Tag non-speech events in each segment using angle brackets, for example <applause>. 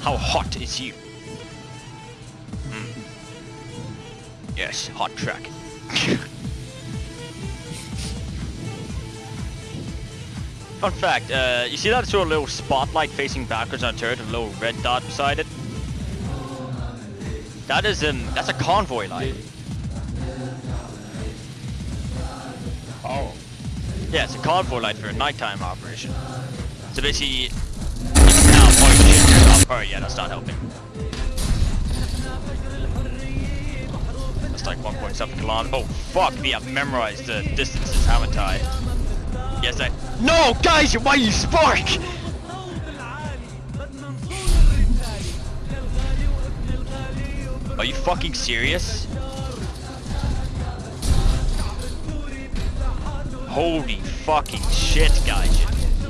How hot is you? Mm. Yes, hot track. <laughs> Fun fact, uh, you see that sort of little spotlight facing backwards on a turret with a little red dot beside it? That is um, that's a convoy light. Yeah, it's a convoy light for a nighttime operation. So basically, shit oh, yeah, that's not helping. That's like 1.7 kilometers. Oh fuck me, I've memorized the distances, haven't I? Yes, I. No, guys, why you spark? Are you fucking serious? Holy fucking shit, guys.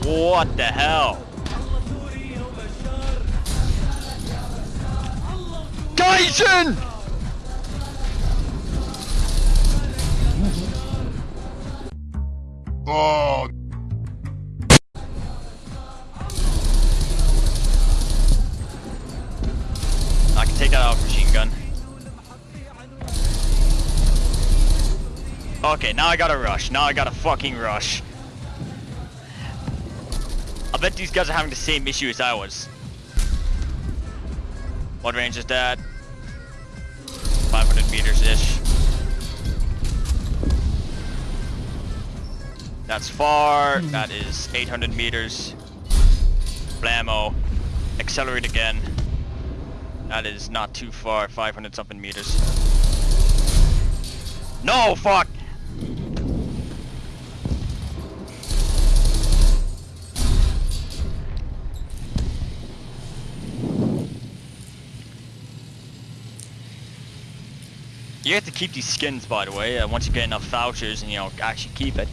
What the hell? Gaijin! Oh. Okay, now I gotta rush. Now I gotta fucking rush. I bet these guys are having the same issue as I was. What range is that? 500 meters-ish. That's far. Hmm. That is 800 meters. Blammo. Accelerate again. That is not too far. 500 something meters. No, fuck! You have to keep these skins, by the way, uh, once you get enough vouchers and, you know, actually keep it.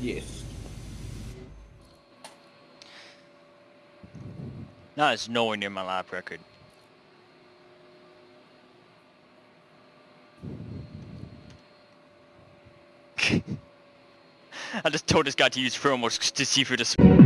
Yes. No, it's nowhere near my lap record. <laughs> I just told this guy to use thermals to see through the